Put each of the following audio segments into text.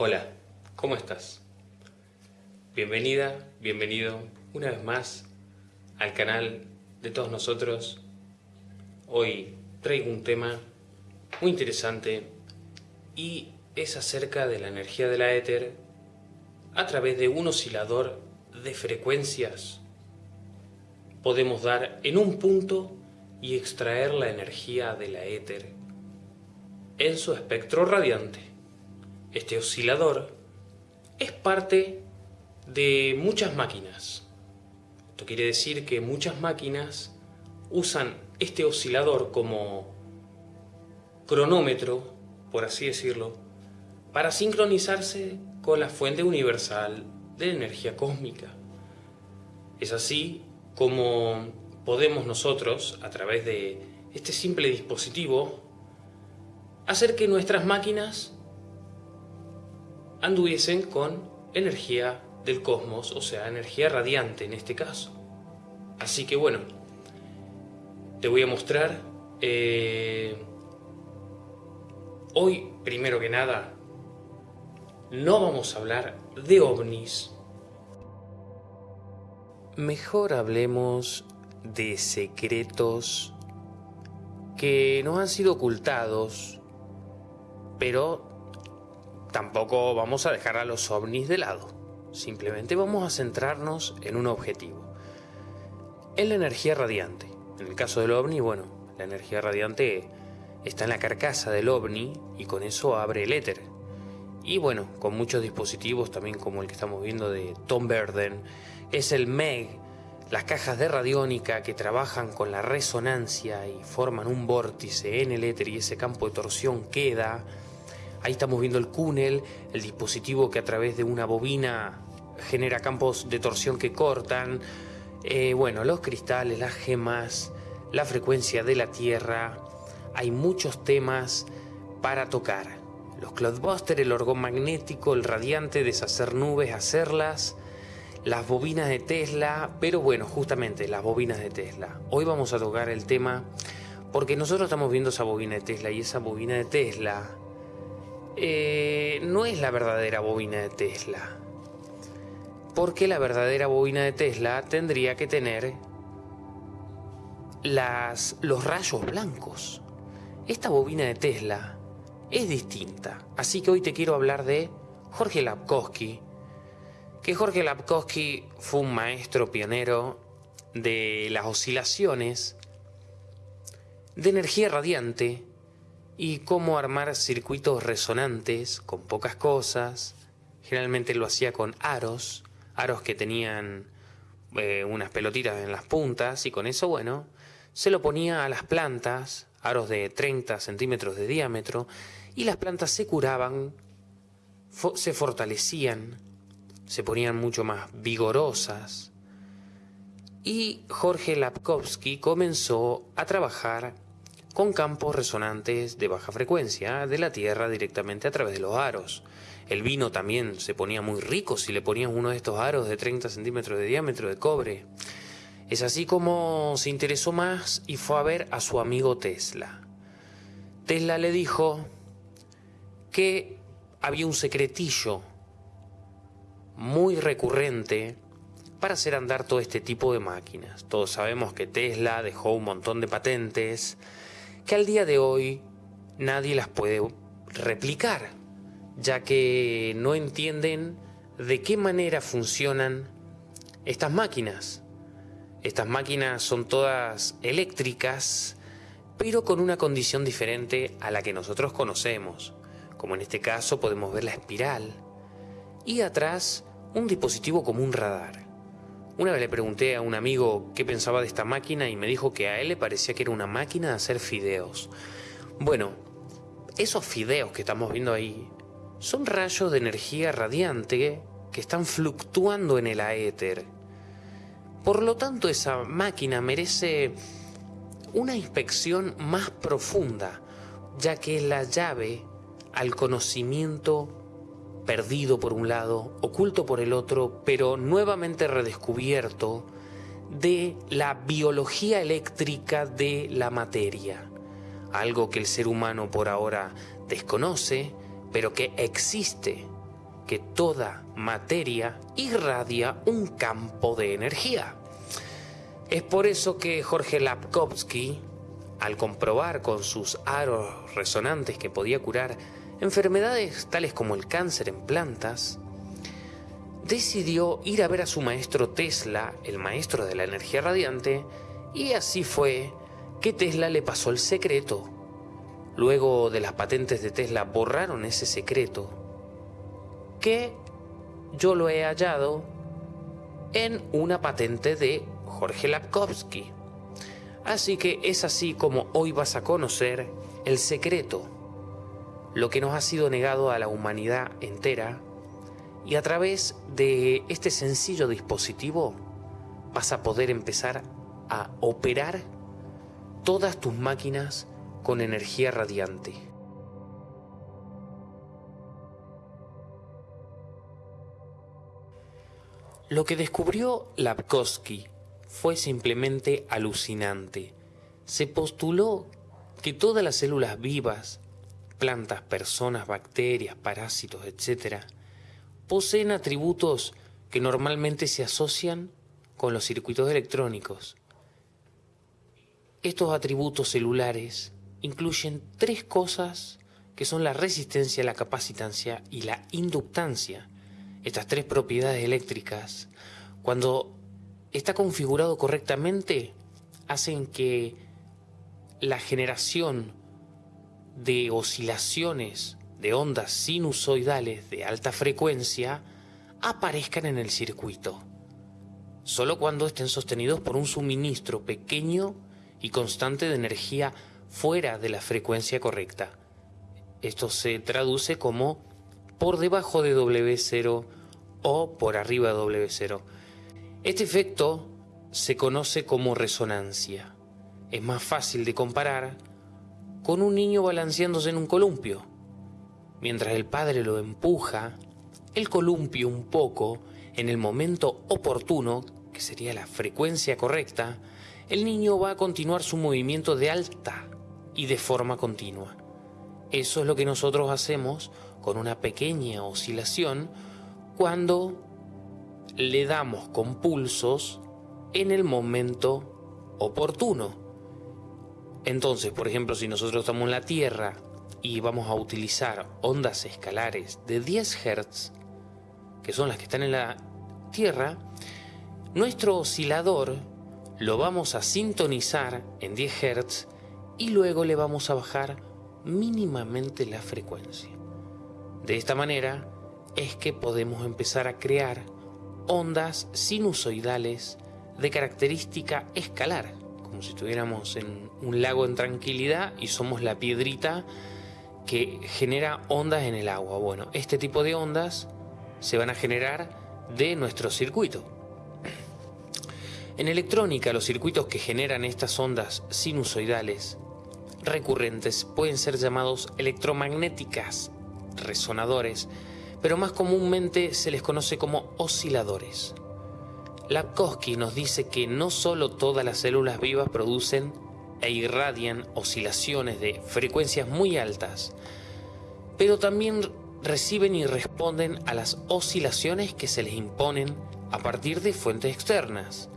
Hola, ¿cómo estás? Bienvenida, bienvenido una vez más al canal de todos nosotros. Hoy traigo un tema muy interesante y es acerca de la energía de la éter a través de un oscilador de frecuencias. Podemos dar en un punto y extraer la energía de la éter en su espectro radiante. Este oscilador es parte de muchas máquinas. Esto quiere decir que muchas máquinas usan este oscilador como cronómetro, por así decirlo, para sincronizarse con la fuente universal de energía cósmica. Es así como podemos nosotros, a través de este simple dispositivo, hacer que nuestras máquinas anduviesen con energía del cosmos, o sea, energía radiante en este caso. Así que bueno, te voy a mostrar eh, hoy, primero que nada, no vamos a hablar de ovnis. Mejor hablemos de secretos que no han sido ocultados, pero tampoco vamos a dejar a los ovnis de lado. Simplemente vamos a centrarnos en un objetivo. En la energía radiante. En el caso del ovni, bueno, la energía radiante está en la carcasa del ovni y con eso abre el éter. Y bueno, con muchos dispositivos también como el que estamos viendo de Tom Verden, es el MEG, las cajas de radiónica que trabajan con la resonancia y forman un vórtice en el éter y ese campo de torsión queda Ahí estamos viendo el cúnel, el dispositivo que a través de una bobina genera campos de torsión que cortan. Eh, bueno, los cristales, las gemas, la frecuencia de la Tierra. Hay muchos temas para tocar. Los cloudbusters, el orgón magnético, el radiante, deshacer nubes, hacerlas, las bobinas de Tesla, pero bueno, justamente las bobinas de Tesla. Hoy vamos a tocar el tema porque nosotros estamos viendo esa bobina de Tesla y esa bobina de Tesla eh, no es la verdadera bobina de Tesla. Porque la verdadera bobina de Tesla tendría que tener las, los rayos blancos. Esta bobina de Tesla es distinta. Así que hoy te quiero hablar de Jorge Lapkowski. Que Jorge Lapkowski fue un maestro pionero de las oscilaciones de energía radiante y cómo armar circuitos resonantes con pocas cosas. Generalmente lo hacía con aros, aros que tenían eh, unas pelotitas en las puntas y con eso, bueno, se lo ponía a las plantas, aros de 30 centímetros de diámetro, y las plantas se curaban, se fortalecían, se ponían mucho más vigorosas. Y Jorge Lapkowski comenzó a trabajar con campos resonantes de baja frecuencia de la Tierra directamente a través de los aros. El vino también se ponía muy rico si le ponían uno de estos aros de 30 centímetros de diámetro de cobre. Es así como se interesó más y fue a ver a su amigo Tesla. Tesla le dijo que había un secretillo muy recurrente para hacer andar todo este tipo de máquinas. Todos sabemos que Tesla dejó un montón de patentes, que al día de hoy nadie las puede replicar, ya que no entienden de qué manera funcionan estas máquinas. Estas máquinas son todas eléctricas, pero con una condición diferente a la que nosotros conocemos, como en este caso podemos ver la espiral, y atrás un dispositivo como un radar. Una vez le pregunté a un amigo qué pensaba de esta máquina y me dijo que a él le parecía que era una máquina de hacer fideos. Bueno, esos fideos que estamos viendo ahí son rayos de energía radiante que están fluctuando en el aéter. Por lo tanto, esa máquina merece una inspección más profunda, ya que es la llave al conocimiento perdido por un lado, oculto por el otro, pero nuevamente redescubierto de la biología eléctrica de la materia, algo que el ser humano por ahora desconoce, pero que existe que toda materia irradia un campo de energía. Es por eso que Jorge Lapkowski, al comprobar con sus aros resonantes que podía curar enfermedades tales como el cáncer en plantas, decidió ir a ver a su maestro Tesla, el maestro de la energía radiante, y así fue que Tesla le pasó el secreto. Luego de las patentes de Tesla borraron ese secreto, que yo lo he hallado en una patente de Jorge Lapkowski. Así que es así como hoy vas a conocer el secreto, lo que nos ha sido negado a la humanidad entera, y a través de este sencillo dispositivo vas a poder empezar a operar todas tus máquinas con energía radiante. Lo que descubrió Lapkowski fue simplemente alucinante. Se postuló que todas las células vivas, plantas, personas, bacterias, parásitos, etc., poseen atributos que normalmente se asocian con los circuitos electrónicos. Estos atributos celulares incluyen tres cosas que son la resistencia, la capacitancia y la inductancia. Estas tres propiedades eléctricas, cuando está configurado correctamente, hacen que la generación de oscilaciones de ondas sinusoidales de alta frecuencia aparezcan en el circuito, solo cuando estén sostenidos por un suministro pequeño y constante de energía fuera de la frecuencia correcta. Esto se traduce como por debajo de W0 o por arriba de W0. Este efecto se conoce como resonancia. Es más fácil de comparar con un niño balanceándose en un columpio. Mientras el padre lo empuja, el columpio un poco, en el momento oportuno, que sería la frecuencia correcta, el niño va a continuar su movimiento de alta y de forma continua. Eso es lo que nosotros hacemos con una pequeña oscilación cuando le damos con pulsos en el momento oportuno. Entonces, por ejemplo, si nosotros estamos en la Tierra y vamos a utilizar ondas escalares de 10 Hz, que son las que están en la Tierra, nuestro oscilador lo vamos a sintonizar en 10 Hz y luego le vamos a bajar mínimamente la frecuencia. De esta manera es que podemos empezar a crear ondas sinusoidales de característica escalar, como si estuviéramos en un lago en tranquilidad y somos la piedrita que genera ondas en el agua. Bueno, este tipo de ondas se van a generar de nuestro circuito. En electrónica, los circuitos que generan estas ondas sinusoidales recurrentes pueden ser llamados electromagnéticas, resonadores, pero más comúnmente se les conoce como osciladores. Lapkowski nos dice que no solo todas las células vivas producen e irradian oscilaciones de frecuencias muy altas, pero también reciben y responden a las oscilaciones que se les imponen a partir de fuentes externas.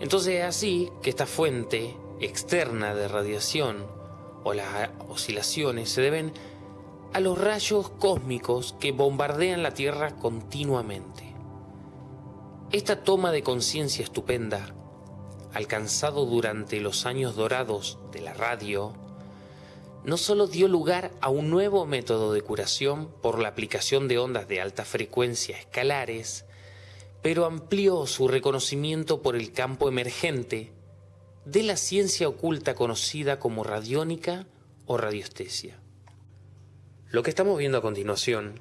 Entonces es así que esta fuente externa de radiación o las oscilaciones se deben a los rayos cósmicos que bombardean la Tierra continuamente. Esta toma de conciencia estupenda alcanzado durante los años dorados de la radio, no solo dio lugar a un nuevo método de curación por la aplicación de ondas de alta frecuencia escalares, pero amplió su reconocimiento por el campo emergente de la ciencia oculta conocida como radiónica o radiestesia. Lo que estamos viendo a continuación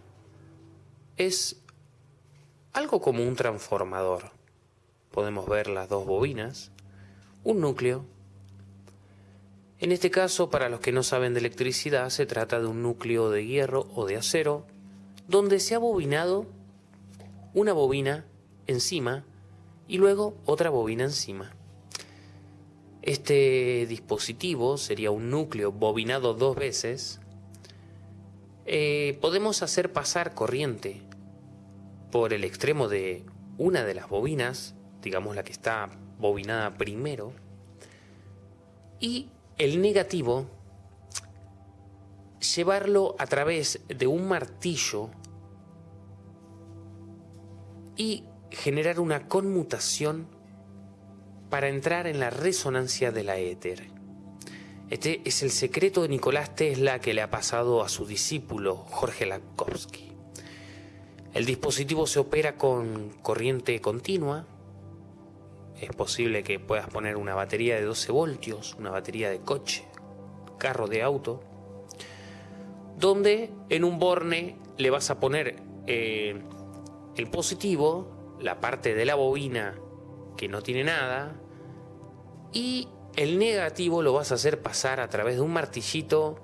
es algo como un transformador. Podemos ver las dos bobinas un núcleo. En este caso, para los que no saben de electricidad, se trata de un núcleo de hierro o de acero, donde se ha bobinado una bobina encima y luego otra bobina encima. Este dispositivo sería un núcleo bobinado dos veces eh, podemos hacer pasar corriente por el extremo de una de las bobinas, digamos la que está bobinada primero, y el negativo llevarlo a través de un martillo y generar una conmutación para entrar en la resonancia de la éter. Este es el secreto de Nicolás Tesla que le ha pasado a su discípulo Jorge Lakowski. El dispositivo se opera con corriente continua. Es posible que puedas poner una batería de 12 voltios, una batería de coche, carro de auto, donde en un borne le vas a poner eh, el positivo, la parte de la bobina que no tiene nada, y el negativo lo vas a hacer pasar a través de un martillito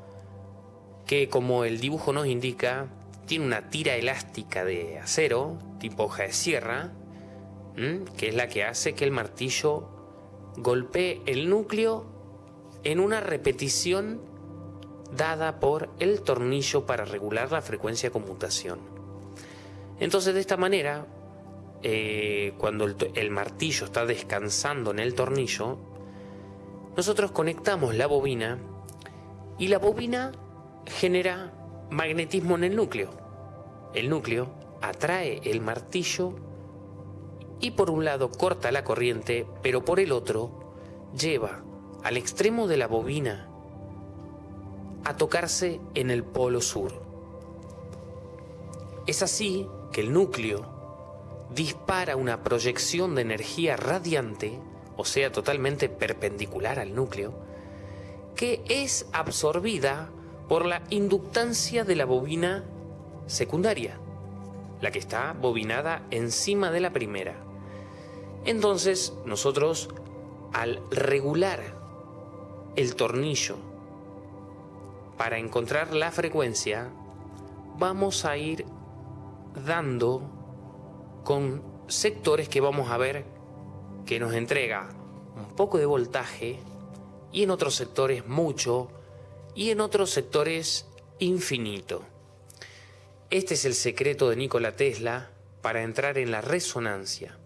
que como el dibujo nos indica, tiene una tira elástica de acero, tipo hoja de sierra, que es la que hace que el martillo golpee el núcleo en una repetición dada por el tornillo para regular la frecuencia de conmutación. Entonces de esta manera, eh, cuando el martillo está descansando en el tornillo, nosotros conectamos la bobina y la bobina genera magnetismo en el núcleo. El núcleo atrae el martillo y por un lado corta la corriente, pero por el otro lleva al extremo de la bobina a tocarse en el polo sur. Es así que el núcleo dispara una proyección de energía radiante o sea totalmente perpendicular al núcleo, que es absorbida por la inductancia de la bobina secundaria, la que está bobinada encima de la primera. Entonces nosotros al regular el tornillo para encontrar la frecuencia, vamos a ir dando con sectores que vamos a ver que nos entrega un poco de voltaje y en otros sectores mucho y en otros sectores infinito. Este es el secreto de Nikola Tesla para entrar en la resonancia.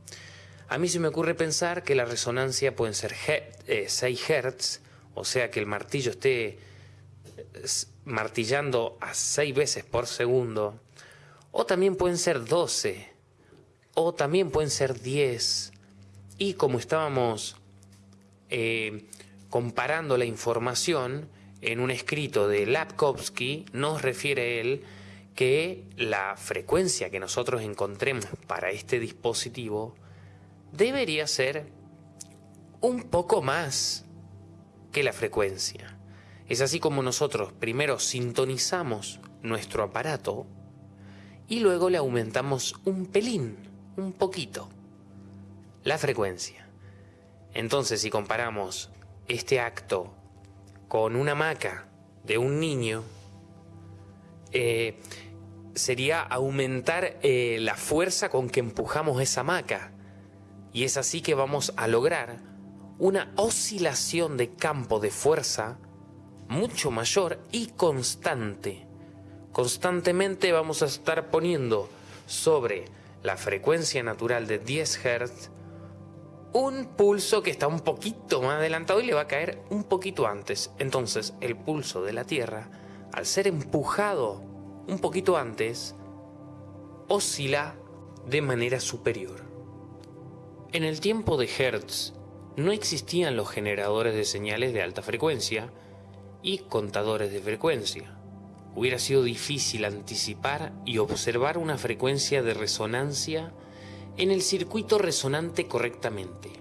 A mí se me ocurre pensar que la resonancia pueden ser 6 eh, Hz, o sea que el martillo esté eh, martillando a 6 veces por segundo, o también pueden ser 12, o también pueden ser 10, y como estábamos eh, comparando la información en un escrito de Lapkovsky, nos refiere él que la frecuencia que nosotros encontremos para este dispositivo debería ser un poco más que la frecuencia. Es así como nosotros primero sintonizamos nuestro aparato y luego le aumentamos un pelín, un poquito la frecuencia. Entonces, si comparamos este acto con una maca de un niño, eh, sería aumentar eh, la fuerza con que empujamos esa maca. Y es así que vamos a lograr una oscilación de campo de fuerza mucho mayor y constante. Constantemente vamos a estar poniendo sobre la frecuencia natural de 10 Hz un pulso que está un poquito más adelantado y le va a caer un poquito antes. Entonces el pulso de la Tierra, al ser empujado un poquito antes, oscila de manera superior. En el tiempo de Hertz no existían los generadores de señales de alta frecuencia y contadores de frecuencia. Hubiera sido difícil anticipar y observar una frecuencia de resonancia en el circuito resonante correctamente.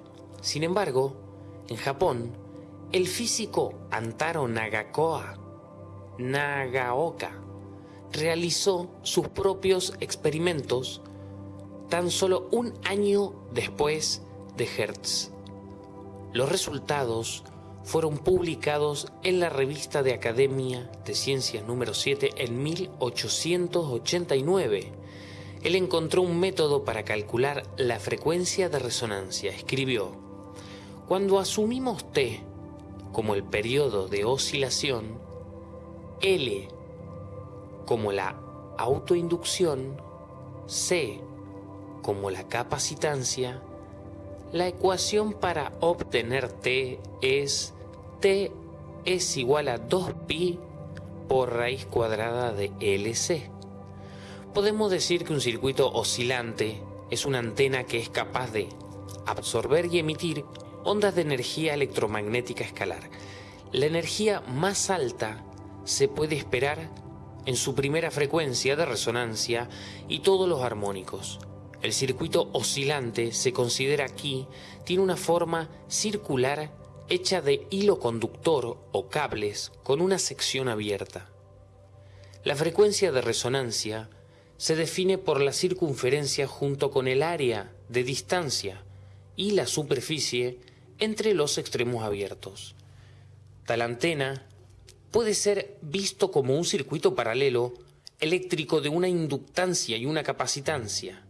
Sin embargo, en Japón, el físico Antaro Nagakoa, Nagaoka realizó sus propios experimentos tan solo un año después de Hertz. Los resultados fueron publicados en la revista de Academia de Ciencias número 7 en 1889 él encontró un método para calcular la frecuencia de resonancia. Escribió, cuando asumimos T como el periodo de oscilación, L como la autoinducción, C como la capacitancia, la ecuación para obtener T es T es igual a 2pi por raíz cuadrada de LC. Podemos decir que un circuito oscilante es una antena que es capaz de absorber y emitir ondas de energía electromagnética escalar. La energía más alta se puede esperar en su primera frecuencia de resonancia y todos los armónicos. El circuito oscilante se considera aquí tiene una forma circular hecha de hilo conductor o cables con una sección abierta. La frecuencia de resonancia se define por la circunferencia junto con el área de distancia y la superficie entre los extremos abiertos. Tal antena puede ser visto como un circuito paralelo eléctrico de una inductancia y una capacitancia.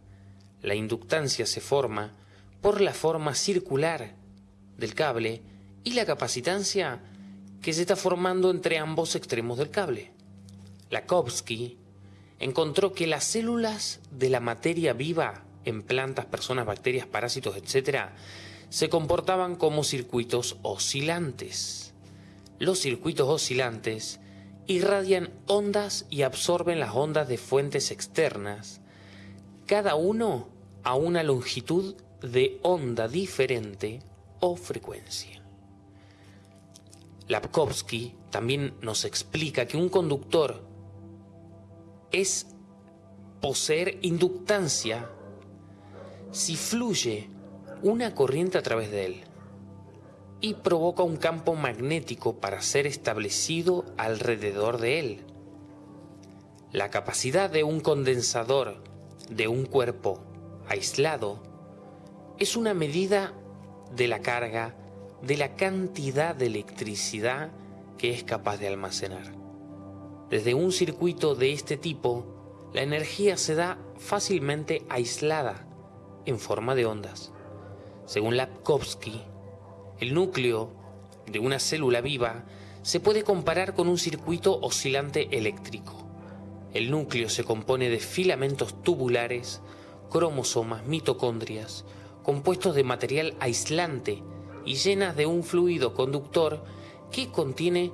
La inductancia se forma por la forma circular del cable y la capacitancia que se está formando entre ambos extremos del cable. Lakowski encontró que las células de la materia viva en plantas, personas, bacterias, parásitos, etc., se comportaban como circuitos oscilantes. Los circuitos oscilantes irradian ondas y absorben las ondas de fuentes externas, cada uno a una longitud de onda diferente o frecuencia. Lapkovsky también nos explica que un conductor es poseer inductancia si fluye una corriente a través de él y provoca un campo magnético para ser establecido alrededor de él. La capacidad de un condensador de un cuerpo aislado es una medida de la carga de la cantidad de electricidad que es capaz de almacenar. Desde un circuito de este tipo, la energía se da fácilmente aislada en forma de ondas. Según Lapkovsky, el núcleo de una célula viva se puede comparar con un circuito oscilante eléctrico. El núcleo se compone de filamentos tubulares, cromosomas, mitocondrias, compuestos de material aislante y llenas de un fluido conductor que contiene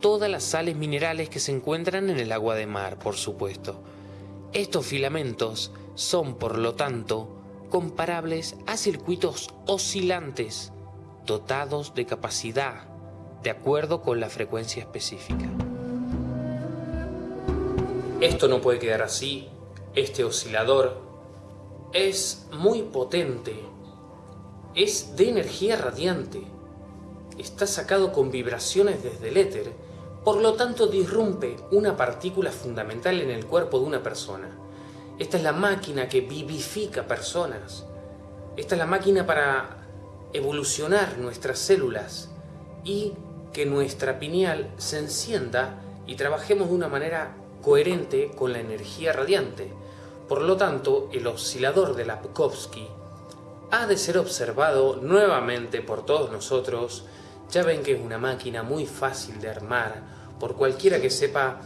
todas las sales minerales que se encuentran en el agua de mar, por supuesto. Estos filamentos son, por lo tanto, comparables a circuitos oscilantes dotados de capacidad de acuerdo con la frecuencia específica. Esto no puede quedar así. Este oscilador es muy potente es de energía radiante. Está sacado con vibraciones desde el éter, por lo tanto disrumpe una partícula fundamental en el cuerpo de una persona. Esta es la máquina que vivifica personas. Esta es la máquina para evolucionar nuestras células y que nuestra pineal se encienda y trabajemos de una manera coherente con la energía radiante. Por lo tanto, el oscilador de Lapkovsky ha de ser observado nuevamente por todos nosotros. Ya ven que es una máquina muy fácil de armar por cualquiera que sepa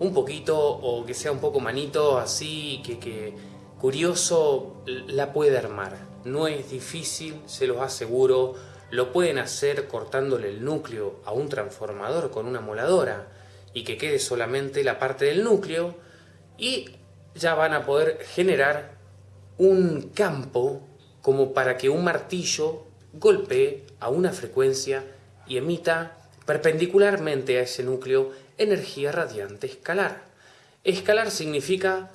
un poquito o que sea un poco manito así, que, que curioso, la puede armar. No es difícil, se los aseguro. Lo pueden hacer cortándole el núcleo a un transformador con una moladora y que quede solamente la parte del núcleo y ya van a poder generar un campo como para que un martillo golpee a una frecuencia y emita perpendicularmente a ese núcleo energía radiante escalar. Escalar significa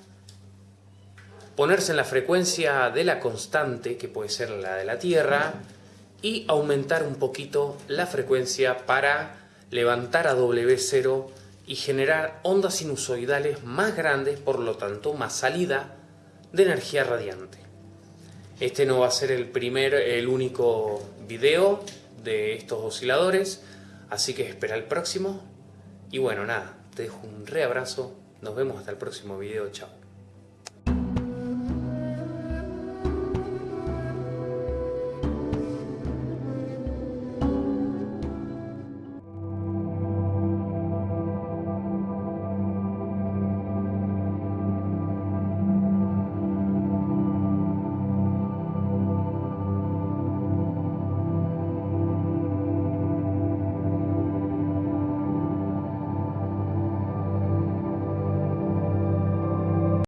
ponerse en la frecuencia de la constante, que puede ser la de la Tierra, y aumentar un poquito la frecuencia para levantar a W0 y generar ondas sinusoidales más grandes, por lo tanto más salida de energía radiante. Este no va a ser el primer, el único video de estos osciladores, así que espera el próximo. Y bueno, nada, te dejo un reabrazo, nos vemos hasta el próximo video, chao.